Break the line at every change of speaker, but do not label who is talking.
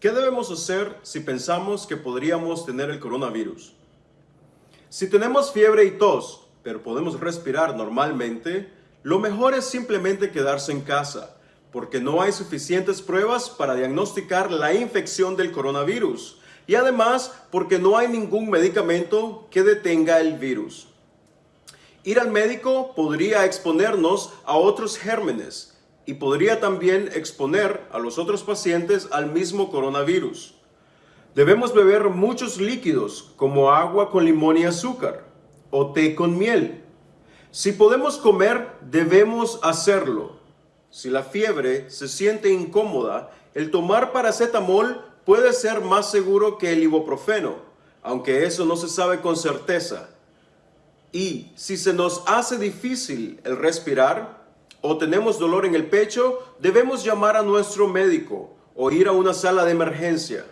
¿Qué debemos hacer si pensamos que podríamos tener el coronavirus? Si tenemos fiebre y tos, pero podemos respirar normalmente, lo mejor es simplemente quedarse en casa, porque no hay suficientes pruebas para diagnosticar la infección del coronavirus y además porque no hay ningún medicamento que detenga el virus. Ir al médico podría exponernos a otros gérmenes y podría también exponer a los otros pacientes al mismo coronavirus. Debemos beber muchos líquidos como agua con limón y azúcar o té con miel. Si podemos comer, debemos hacerlo. Si la fiebre se siente incómoda, el tomar paracetamol puede ser más seguro que el ibuprofeno, aunque eso no se sabe con certeza. Y si se nos hace difícil el respirar, o tenemos dolor en el pecho, debemos llamar a nuestro médico o ir a una sala de emergencia.